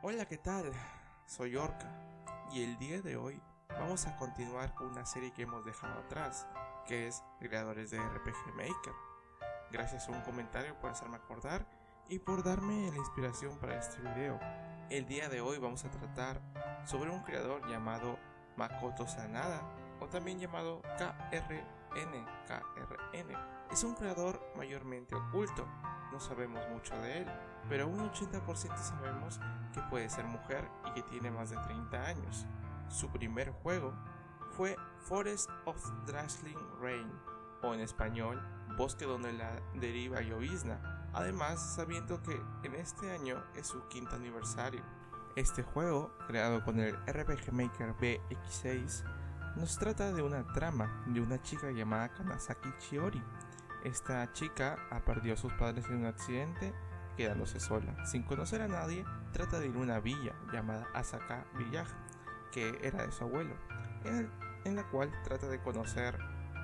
Hola, ¿qué tal? Soy Orca y el día de hoy vamos a continuar con una serie que hemos dejado atrás, que es Creadores de RPG Maker. Gracias a un comentario por hacerme acordar y por darme la inspiración para este video. El día de hoy vamos a tratar sobre un creador llamado Makoto Sanada o también llamado KRN. KRN. Es un creador mayormente oculto, no sabemos mucho de él, pero un 80% sabemos que puede ser mujer y que tiene más de 30 años. Su primer juego fue Forest of Drashling Rain, o en español, Bosque donde la deriva llovizna, además sabiendo que en este año es su quinto aniversario. Este juego, creado con el RPG Maker BX6, nos trata de una trama de una chica llamada Kanazaki Chiori. Esta chica ha perdido a sus padres en un accidente quedándose sola. Sin conocer a nadie, trata de ir a una villa llamada Asaka Village, que era de su abuelo, en, la cual trata de conocer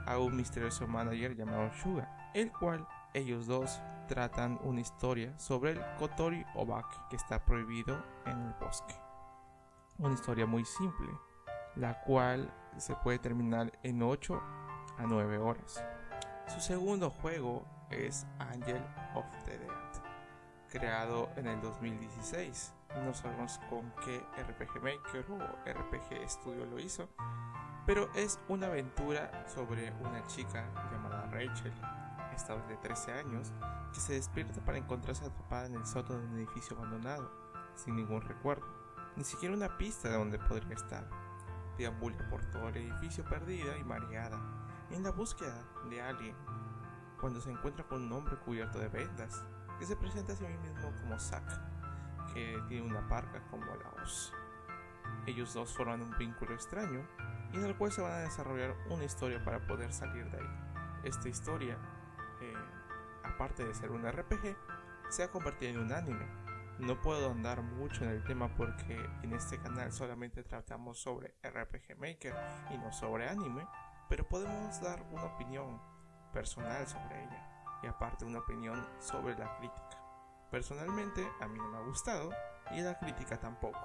a un misterioso manager llamado Shuga, el cual ellos dos tratan una historia sobre el Kotori Obak que está prohibido en el bosque. Una historia muy simple, la cual se puede terminar en 8 a 9 horas. Su segundo juego es Angel of the Dead creado en el 2016. No sabemos con qué RPG Maker o RPG Studio lo hizo, pero es una aventura sobre una chica llamada Rachel, esta de 13 años, que se despierta para encontrarse atrapada en el sótano de un edificio abandonado, sin ningún recuerdo, ni siquiera una pista de donde podría estar. Deambula por todo el edificio perdida y mareada, en la búsqueda de alguien, cuando se encuentra con un hombre cubierto de vendas que se presenta a sí mismo como Zack, que tiene una parca como la voz. Ellos dos forman un vínculo extraño y en el cual se van a desarrollar una historia para poder salir de ahí. Esta historia, eh, aparte de ser un RPG, se ha convertido en un anime. No puedo andar mucho en el tema porque en este canal solamente tratamos sobre RPG Maker y no sobre anime, pero podemos dar una opinión personal sobre ella y aparte una opinión sobre la crítica. Personalmente a mí no me ha gustado y la crítica tampoco.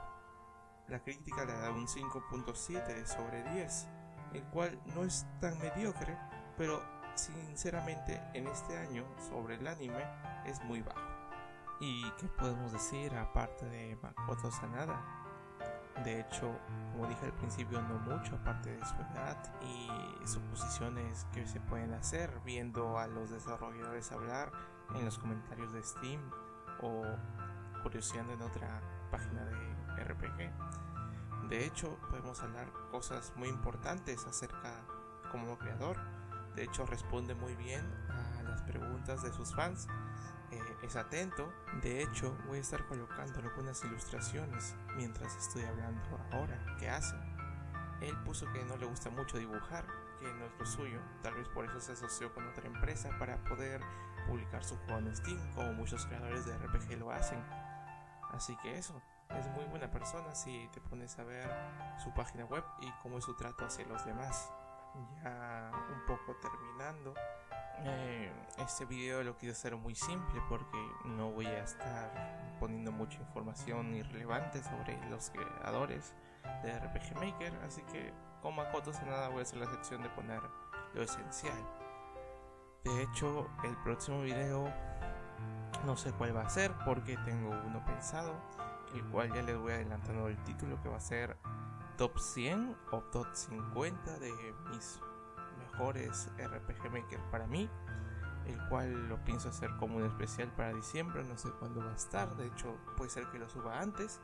La crítica le da un 5.7 sobre 10, el cual no es tan mediocre, pero sinceramente en este año sobre el anime es muy bajo. ¿Y qué podemos decir aparte de Makoto Sanada? De hecho, como dije al principio, no mucho aparte de su edad y suposiciones que se pueden hacer viendo a los desarrolladores hablar en los comentarios de Steam o curioseando en otra página de RPG. De hecho, podemos hablar cosas muy importantes acerca como creador. De hecho, responde muy bien a las preguntas de sus fans eh, es atento. De hecho, voy a estar colocando algunas ilustraciones mientras estoy hablando ahora. ¿Qué hace? Él puso que no le gusta mucho dibujar, que no es lo suyo. Tal vez por eso se asoció con otra empresa para poder publicar su juego en Steam, como muchos creadores de RPG lo hacen. Así que eso, es muy buena persona si te pones a ver su página web y cómo es su trato hacia los demás. Ya un poco terminando, este video lo quiero hacer muy simple porque no voy a estar poniendo mucha información irrelevante sobre los creadores de RPG Maker, así que con Makoto nada voy a hacer la sección de poner lo esencial. De hecho, el próximo video no sé cuál va a ser porque tengo uno pensado, el cual ya les voy adelantando el título que va a ser Top 100 o Top 50 de mis mejores RPG Maker para mí, el cual lo pienso hacer como un especial para diciembre, no sé cuándo va a estar, de hecho puede ser que lo suba antes.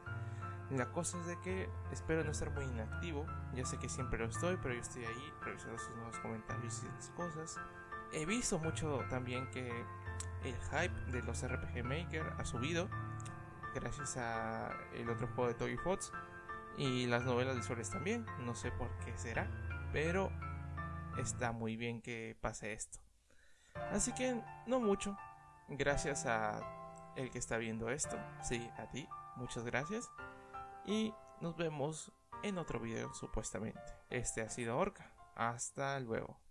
La cosa es de que espero no estar muy inactivo, ya sé que siempre lo estoy, pero yo estoy ahí revisando sus nuevos comentarios y las cosas. He visto mucho también que el hype de los RPG Maker ha subido gracias a el otro juego de Toy Fox y las novelas de Soles también, no sé por qué será, pero está muy bien que pase esto. Así que no mucho. Gracias a el que está viendo esto. Sí, a ti. Muchas gracias. Y nos vemos en otro video supuestamente. Este ha sido Orca. Hasta luego.